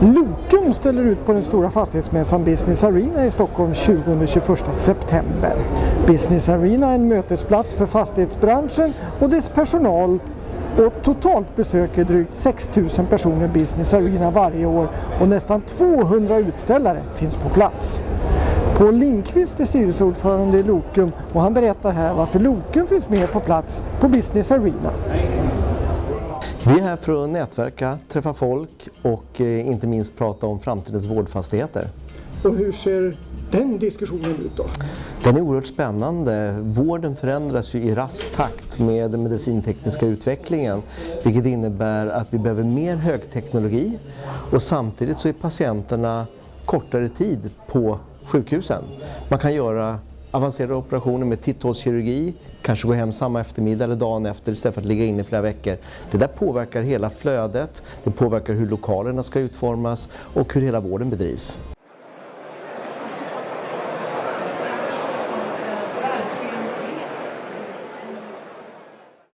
Lokum ställer ut på den stora fastighetsmässan Business Arena i Stockholm 20-21 september. Business Arena är en mötesplats för fastighetsbranschen och dess personal och totalt besöker drygt 6 000 personer Business Arena varje år och nästan 200 utställare finns på plats. Paul Lindqvist är styrelseordförande i Lokum och han berättar här varför Lokum finns med på plats på Business Arena. Vi är här för att nätverka, träffa folk och eh, inte minst prata om framtidens vårdfastigheter. Och hur ser den diskussionen ut då? Den är oerhört spännande. Vården förändras ju i rask takt med den medicintekniska utvecklingen vilket innebär att vi behöver mer högteknologi och samtidigt så är patienterna kortare tid på sjukhusen. Man kan göra avancerade operationer med titthålskirurgi, kanske gå hem samma eftermiddag eller dagen efter istället för att ligga inne i flera veckor. Det där påverkar hela flödet, det påverkar hur lokalerna ska utformas och hur hela vården bedrivs.